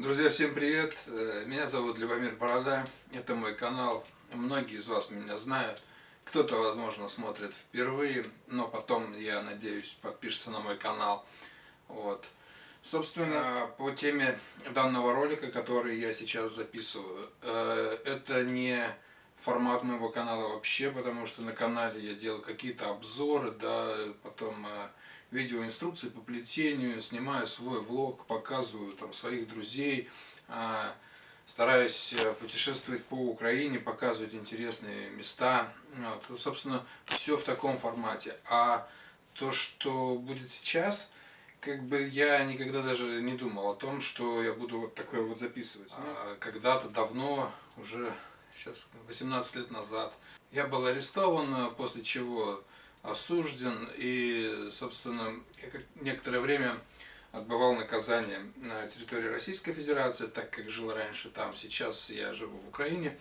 Друзья, всем привет! Э, меня зовут Любомир Борода, это мой канал. Многие из вас меня знают. Кто-то, возможно, смотрит впервые, но потом, я надеюсь, подпишется на мой канал. Вот. Собственно, по теме данного ролика, который я сейчас записываю, э, это не формат моего канала вообще, потому что на канале я делаю какие-то обзоры, да, потом э, видеоинструкции по плетению, снимаю свой влог, показываю там своих друзей, э, стараюсь э, путешествовать по Украине, показывать интересные места. Вот, собственно, все в таком формате. А то, что будет сейчас, как бы я никогда даже не думал о том, что я буду вот такое вот записывать. А когда-то давно, уже сейчас 18 лет назад. Я был арестован, после чего осужден и, собственно, некоторое время отбывал наказание на территории Российской Федерации, так как жил раньше там, сейчас я живу в Украине,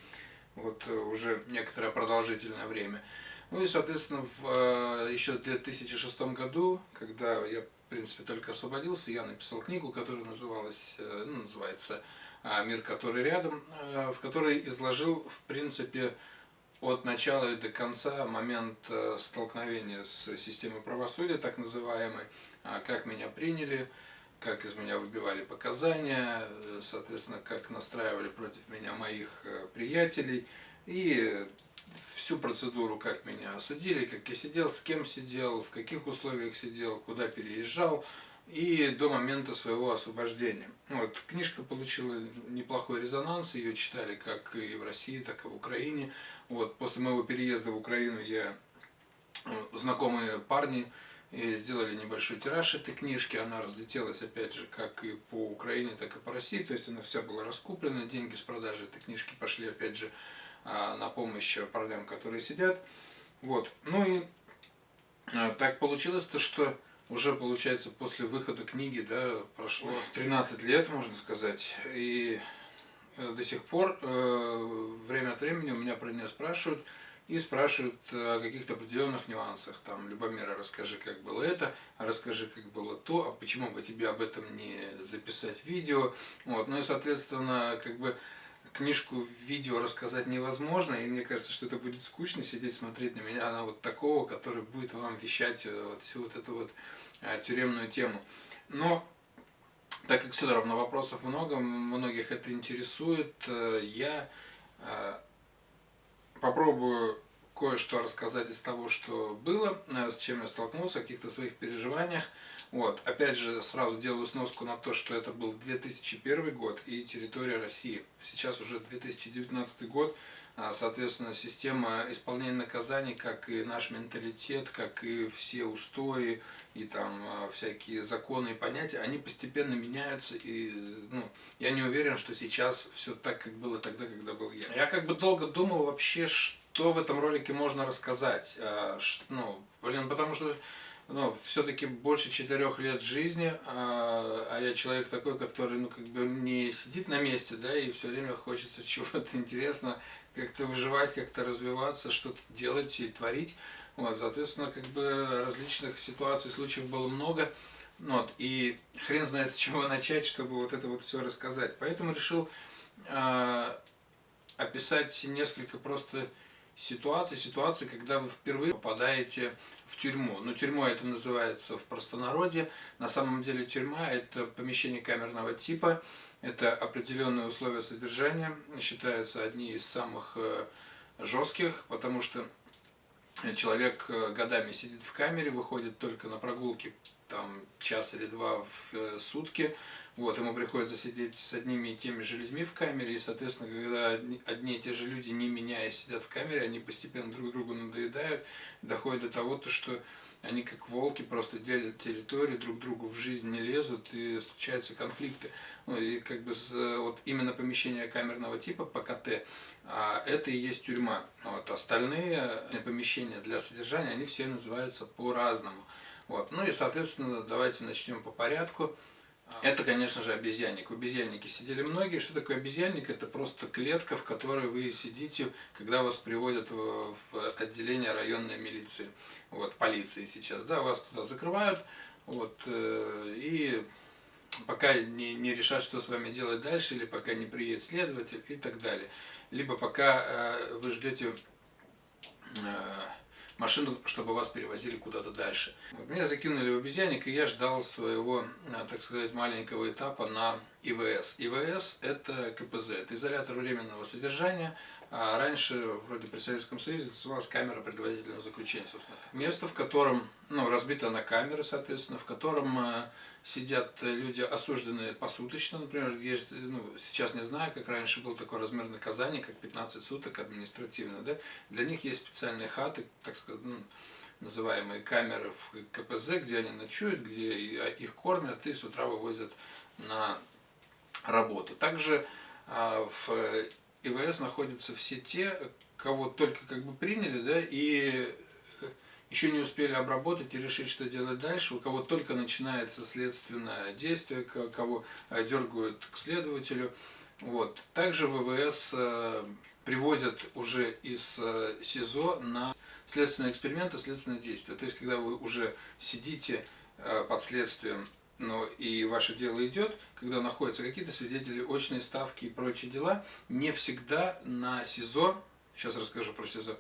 вот уже некоторое продолжительное время. Ну и, соответственно, в э, еще в 2006 году, когда я, в принципе, только освободился, я написал книгу, которая называлась, э, ну, называется «Мир, который рядом», э, в которой изложил, в принципе, от начала и до конца момент э, столкновения с системой правосудия, так называемой, а, как меня приняли, как из меня выбивали показания, э, соответственно, как настраивали против меня моих приятелей, и всю процедуру, как меня осудили, как я сидел, с кем сидел, в каких условиях сидел, куда переезжал, и до момента своего освобождения. Вот, книжка получила неплохой резонанс, ее читали как и в России, так и в Украине. Вот, после моего переезда в Украину я э, знакомые парни и сделали небольшой тираж этой книжки, она разлетелась опять же как и по Украине, так и по России, то есть она вся была раскуплена, деньги с продажи этой книжки пошли опять же а, на помощь парням, которые сидят. Вот. Ну и а, так получилось то, что уже, получается, после выхода книги, да, прошло 13 лет, можно сказать, и э, до сих пор э, время от времени у меня про нее спрашивают, и спрашивают о каких-то определенных нюансах. Там, Любомира, расскажи, как было это, а расскажи, как было то, а почему бы тебе об этом не записать видео. Вот. Ну и, соответственно, как бы книжку видео рассказать невозможно, и мне кажется, что это будет скучно сидеть, смотреть на меня, на вот такого, который будет вам вещать э, вот всю вот эту вот Э, тюремную тему. Но, так как все равно вопросов много, многих это интересует, э, я попробую кое-что рассказать из того, что было, с чем я столкнулся, о каких-то своих переживаниях. Вот. Опять же, сразу делаю сноску на то, что это был 2001 год и территория России. Сейчас уже 2019 год, а, соответственно, система исполнения наказаний, как и наш менталитет, как и все устои и там а, всякие законы и понятия, они постепенно меняются. И ну, я не уверен, что сейчас все так, как было тогда, когда был я. Я как бы долго думал вообще, что в этом ролике можно рассказать. А, ну, блин, потому что ну, все-таки больше четырех лет жизни, а, а я человек такой, который, ну, как бы не сидит на месте, да, и все время хочется чего-то интересного, как-то выживать, как-то развиваться, что-то делать и творить. Вот, соответственно, как бы различных ситуаций, случаев было много. Вот, и хрен знает с чего начать, чтобы вот это вот все рассказать. Поэтому решил э, описать несколько просто ситуаций, ситуаций, когда вы впервые попадаете в тюрьму. Но тюрьма это называется в простонародье. На самом деле тюрьма это помещение камерного типа, это определенные условия содержания, считаются одни из самых э, жестких, потому что человек э, годами сидит в камере, выходит только на прогулки там час или два в э, сутки, вот, ему приходится сидеть с одними и теми же людьми в камере, и, соответственно, когда одни, одни и те же люди, не меняя, сидят в камере, они постепенно друг другу надоедают, доходит до того, то, что они как волки просто делят территорию, друг другу в жизнь не лезут, и случаются конфликты. Ну, и как бы вот именно помещение камерного типа ПКТ, а это и есть тюрьма. Вот, остальные помещения для содержания, они все называются по-разному. Вот. Ну и, соответственно, давайте начнем по порядку. Это, конечно же, обезьянник. В обезьяннике сидели многие. Что такое обезьянник? Это просто клетка, в которой вы сидите, когда вас приводят в отделение районной милиции, вот, полиции сейчас. Да, вас туда закрывают, вот, э, и пока не, не решат, что с вами делать дальше, или пока не приедет следователь и так далее. Либо пока э, вы ждете э, машину, чтобы вас перевозили куда-то дальше. Вот, меня закинули в обезьянник, и я ждал своего, э, так сказать, маленького этапа на ИВС. ИВС – это КПЗ, это изолятор временного содержания. А раньше, вроде при Советском Союзе, называлась камера предварительного заключения, собственно. Место, в котором, ну, разбито на камеры, соответственно, в котором э, сидят люди, осужденные посуточно, например, есть, ну, сейчас не знаю, как раньше был такой размер наказания, как 15 суток административно, да, для них есть специальные хаты, так сказать, ну, называиваемые камеры в КПЗ, где они ночуют, где их кормят и с утра вывозят на работу. Также а, в ИВС находятся все те, кого только как бы приняли, да, и еще не успели обработать и решить, что делать дальше, у кого только начинается следственное действие, кого э, дергают к следователю. Вот. Также ВВС э, привозят уже из э, СИЗО на следственные эксперименты, следственное действие. То есть, когда вы уже сидите под следствием, но и ваше дело идет, когда находятся какие-то свидетели, очные ставки и прочие дела, не всегда на СИЗО, сейчас расскажу про СИЗО,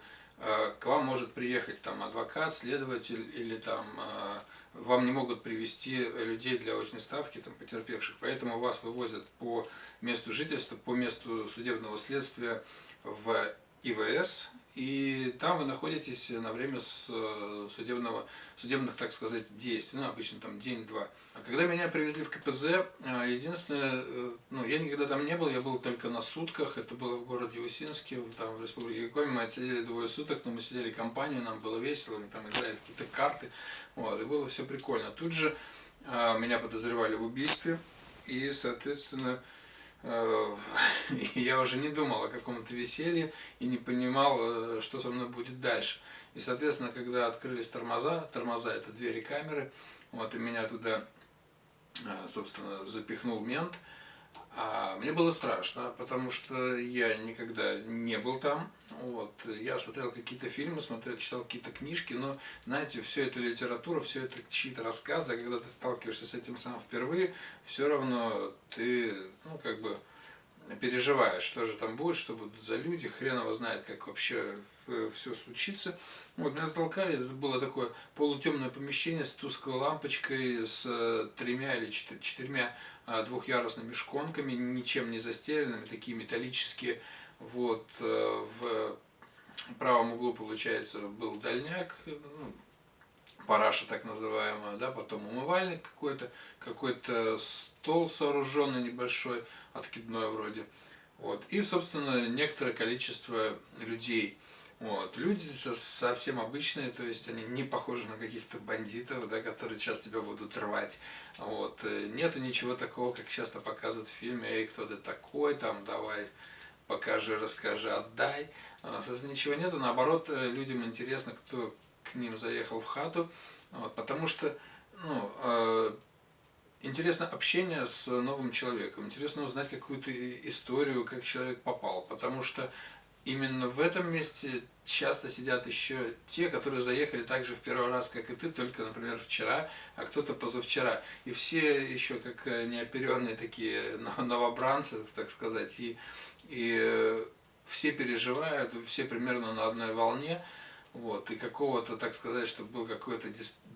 к вам может приехать там адвокат, следователь или там э, вам не могут привести людей для очной ставки, там, потерпевших, поэтому вас вывозят по месту жительства, по месту судебного следствия в ИВС, и там вы находитесь на время э, судебного, судебных, так сказать, действий, ну, обычно там день-два. А когда меня привезли в КПЗ, э, единственное, э, ну, я никогда там не был, я был только на сутках, это было в городе Усинске, там в Республике Коми, мы отсидели двое суток, но мы сидели компанией, нам было весело, мы там играли какие-то карты, вот, и было все прикольно. Тут же меня подозревали в убийстве, и, соответственно, я уже не думал о каком-то веселье и не понимал, э, что со мной будет дальше. И, соответственно, когда открылись тормоза, тормоза это двери камеры, вот, и меня туда, э, собственно, запихнул мент, а мне было страшно, потому что я никогда не был там. Вот. Я смотрел какие-то фильмы, смотрел, читал какие-то книжки, но, знаете, все это литература, все это чьи-то рассказы, а когда ты сталкиваешься с этим сам впервые, все равно ты, ну, как бы, переживаешь, что же там будет, что будут за люди, хрен его знает, как вообще все случится. Вот, меня затолкали, это было такое полутемное помещение с тусклой лампочкой, с э, тремя или четырьмя двухъярусными шконками, ничем не застеленными, такие металлические. Вот, э, в правом углу, получается, был дальняк, ну, параша так называемая, да, потом умывальник какой-то, какой-то стол сооруженный небольшой, откидной вроде. Вот. И, собственно, некоторое количество людей. Вот. Люди совсем обычные, то есть они не похожи на каких-то бандитов, да, которые сейчас тебя будут рвать. Вот. Нету ничего такого, как часто показывают в фильме, эй, кто ты такой, там, давай, покажи, расскажи, отдай. А, собственно, ничего нету, наоборот, людям интересно, кто к ним заехал в хату, вот, потому что, ну, э, интересно общение с новым человеком, интересно узнать какую-то историю, как человек попал, потому что именно в этом месте часто сидят еще те, которые заехали так же в первый раз, как и ты, только, например, вчера, а кто-то позавчера. И все еще как неоперенные такие новобранцы, так сказать, и, и все переживают, все примерно на одной волне, вот, и какого-то, так сказать, чтобы был какой-то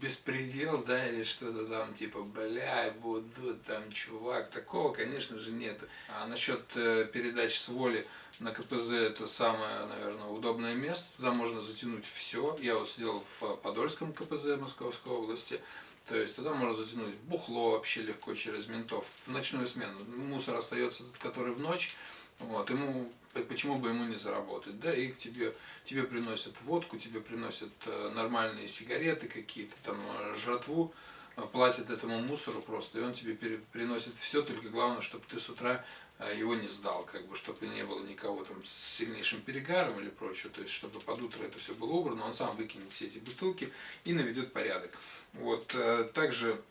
беспредел, да, или что-то там, типа, бля, буду там, чувак, такого, конечно же, нет. А насчет э, передач с воли на КПЗ, это самое, наверное, удобное место, туда можно затянуть все. Я вот сидел в Подольском КПЗ Московской области, то есть туда можно затянуть бухло вообще легко через ментов в ночную смену. Мусор остается, который в ночь, вот, ему, почему бы ему не заработать, да, и к тебе, тебе приносят водку, тебе приносят э, нормальные сигареты какие-то, там, э, жратву, э, платят этому мусору просто, и он тебе приносит все, только главное, чтобы ты с утра его не сдал, как бы, чтобы не было никого там с сильнейшим перегаром или прочее, то есть, чтобы под утро это все было убрано, он сам выкинет все эти бутылки и наведет порядок. Вот, также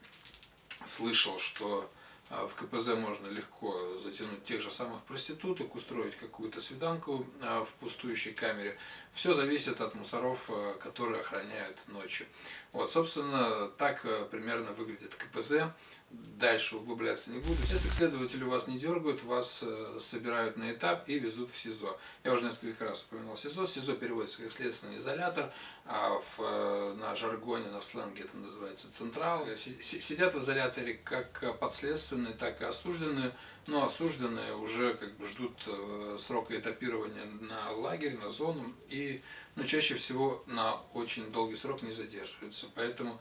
слышал, что в КПЗ можно легко затянуть тех же самых проституток, устроить какую-то свиданку а, в пустующей камере. Все зависит от мусоров, а, которые охраняют ночью. Вот, собственно, так примерно выглядит КПЗ дальше углубляться не буду. Если следователи вас не дергают, вас э, собирают на этап и везут в СИЗО. Я уже несколько раз упоминал СИЗО. СИЗО переводится как следственный изолятор, а в, э, на жаргоне, на сленге это называется централ. Сидят в изоляторе как подследственные, так и осужденные. Но осужденные уже как бы ждут э, срока этапирования на лагерь, на зону. И ну, чаще всего на очень долгий срок не задерживаются. Поэтому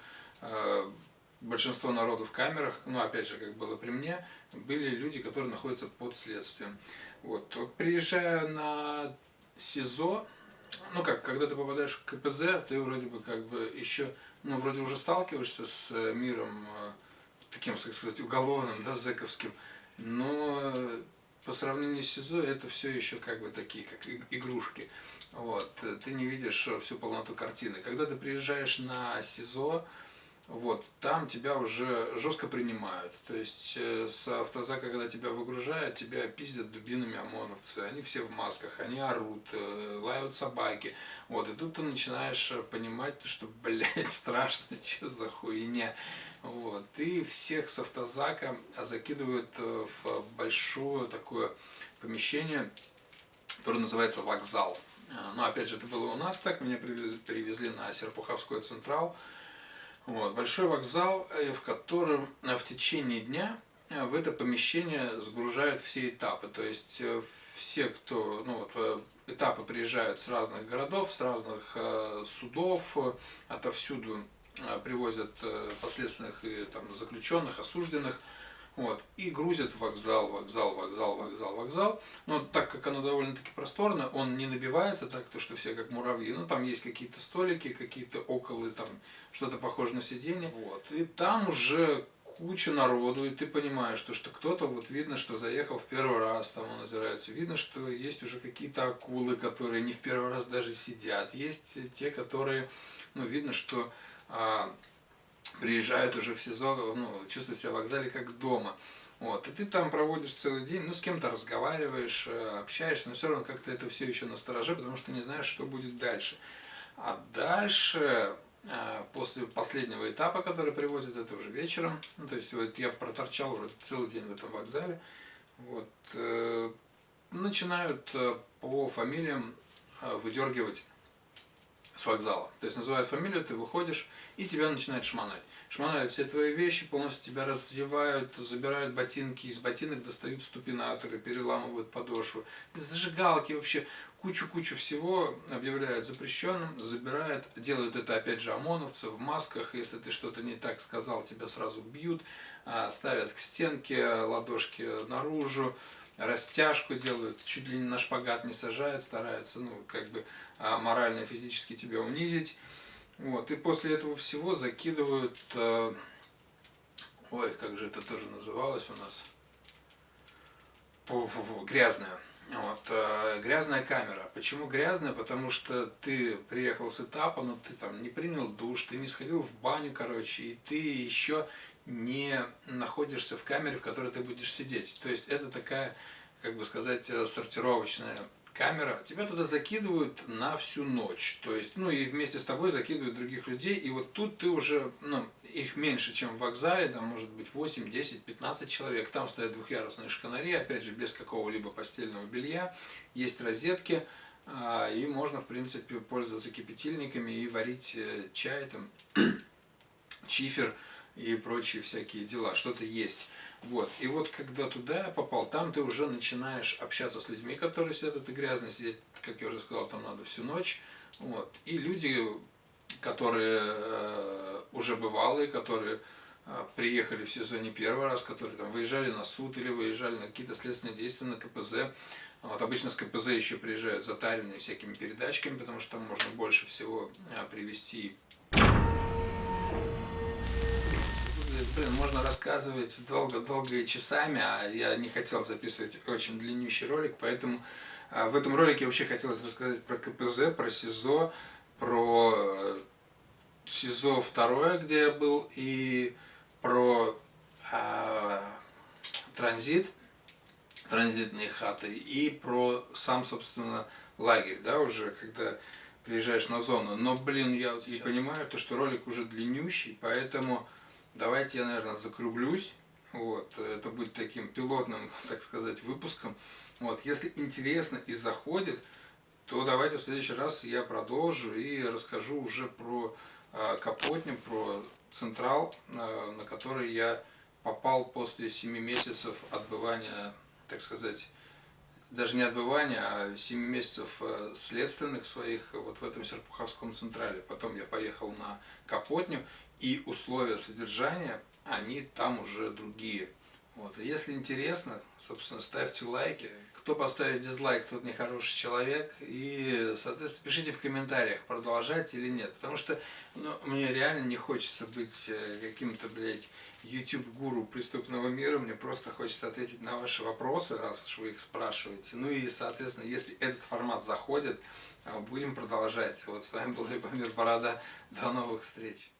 большинство народу в камерах, ну опять же, как было при мне, были люди, которые находятся под следствием. Вот. Приезжая на СИЗО, ну как, когда ты попадаешь в КПЗ, ты вроде бы как бы еще, ну вроде уже сталкиваешься с миром э, таким, так сказать, уголовным, да, зэковским, но по сравнению с СИЗО это все еще как бы такие, как игрушки. Вот. Ты не видишь всю полноту картины. Когда ты приезжаешь на СИЗО, вот, там тебя уже жестко принимают. То есть э, с автозака, когда тебя выгружают, тебя пиздят дубинами ОМОНовцы. Они все в масках, они орут, э, лают собаки. Вот, и тут ты начинаешь понимать, что, блядь, страшно, что за хуйня. Вот, и всех с автозака закидывают э, в большое такое помещение, которое называется вокзал. Но опять же, это было у нас так, меня привезли на Серпуховской Централ. Вот, большой вокзал, э, в котором э, в течение дня э, в это помещение сгружают все этапы. То есть все, кто, ну вот, этапы приезжают с разных городов, с разных судов, отовсюду привозят последственных и там, заключенных, осужденных. Вот, и грузят вокзал, вокзал, вокзал, вокзал, вокзал. Но так как оно довольно-таки просторно, он не набивается так, то что все как муравьи. Ну, там есть какие-то столики, какие-то околы, там что-то похоже на сиденье. Вот. И там уже куча народу, и ты понимаешь, что, что кто-то, вот видно, что заехал в первый раз, там он озирается, видно, что есть уже какие-то акулы, которые не в первый раз даже сидят, есть те, которые, ну, видно, что а, приезжают уже в СИЗО, ну, чувствуют себя в вокзале как дома. Вот, и ты там проводишь целый день, ну, с кем-то разговариваешь, э, общаешься, но все равно как-то это все еще настороже, потому что не знаешь, что будет дальше. А дальше, э, после последнего этапа, который привозят, это уже вечером, ну, то есть вот я проторчал уже целый день в этом вокзале, вот, э, начинают по фамилиям выдергивать с вокзала. То есть называют фамилию, ты выходишь, и тебя начинают шмонать. Шмонают все твои вещи, полностью тебя раздевают, забирают ботинки, из ботинок достают ступинаторы, переламывают подошву. Зажигалки вообще кучу-кучу всего объявляют запрещенным, забирают, делают это опять же ОМОНовцы в масках, если ты что-то не так сказал, тебя сразу бьют, а, ставят к стенке, ладошки наружу, растяжку делают, чуть ли не на шпагат не сажают, стараются, ну, как бы а, морально и физически тебя унизить. Вот, и после этого всего закидывают, э, ой, как же это тоже называлось у нас, грязная. Вот, э, грязная камера. Почему грязная? Потому что ты приехал с этапа, но ты там не принял душ, ты не сходил в баню, короче, и ты еще не находишься в камере, в которой ты будешь сидеть. То есть это такая, как бы сказать, э, сортировочная камера. Тебя туда закидывают на всю ночь. То есть, ну и вместе с тобой закидывают других людей. И вот тут ты уже, ну, их меньше, чем в вокзале, там может быть 8, 10, 15 человек. Там стоят двухъярусные шканари, опять же, без какого-либо постельного белья. Есть розетки. А, и можно, в принципе, пользоваться кипятильниками и варить э, чай, там, чифер и прочие всякие дела, что-то есть. Вот. И вот когда туда попал, там ты уже начинаешь общаться с людьми, которые сидят, это грязно сидеть, как я уже сказал, там надо всю ночь. Вот. И люди, которые э, уже бывалые, которые э, приехали в сезоне первый раз, которые там выезжали на суд или выезжали на какие-то следственные действия на КПЗ. Вот, обычно с КПЗ еще приезжают затаренные всякими передачками, потому что там можно больше всего э, привести можно рассказывать долго-долго и часами, а я не хотел записывать очень длиннющий ролик, поэтому а, в этом ролике вообще хотелось рассказать про КПЗ, про СИЗО, про э, СИЗО второе, где я был, и про а, транзит, транзитные хаты, и про сам, собственно, лагерь, да, уже, когда приезжаешь на зону. Но, блин, я и понимаю, то, что ролик уже длиннющий, поэтому Давайте я, наверное, закруглюсь Вот, это будет таким пилотным, так сказать, выпуском. Вот, если интересно и заходит, то давайте в следующий раз я продолжу и расскажу уже про э, Капотню, про Централ, э, на который я попал после 7 месяцев отбывания, так сказать, даже не отбывания, а 7 месяцев э, следственных своих вот в этом Серпуховском Централе. Потом я поехал на Капотню, и условия содержания, они там уже другие. Вот. Если интересно, собственно, ставьте лайки. Кто поставит дизлайк, тот нехороший человек. И, соответственно, пишите в комментариях, продолжать или нет. Потому что ну, мне реально не хочется быть э, каким-то, блядь, YouTube-гуру преступного мира. Мне просто хочется ответить на ваши вопросы, раз уж вы их спрашиваете. Ну и, соответственно, если этот формат заходит, э, будем продолжать. Вот с вами был Любомир Борода. До новых встреч.